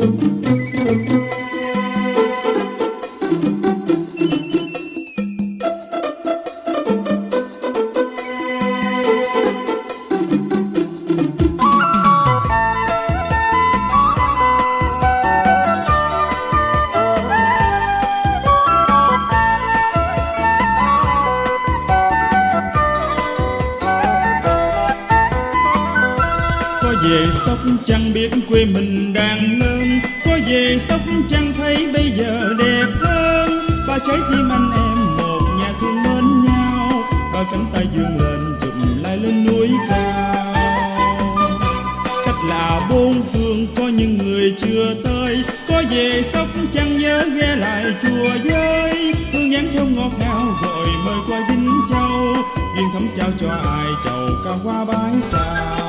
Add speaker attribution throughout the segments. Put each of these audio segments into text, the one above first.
Speaker 1: Música về sóc trăng biết quê mình đang nương, có về sóc trăng thấy bây giờ đẹp hơn. Ba trái tim anh em một nhà thương mến nhau. Ba cánh tay dương lên chụm lại lên núi cao. Cách là bốn phương có những người chưa tới. Có về sóc trăng nhớ ghé lại chùa giới, hương nhắn thơm ngọt ngào gọi mời qua vinh châu. Duyên thắm trao cho ai chầu cao hoa bái sao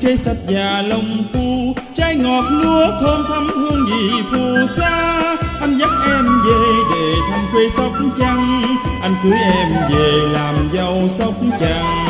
Speaker 1: kế cây sách già lông phu, trái ngọt lúa thơm thắm hương vị phù sa. Anh dắt em về để thăm quê sóc trăng, anh cưới em về làm dâu sóc trăng.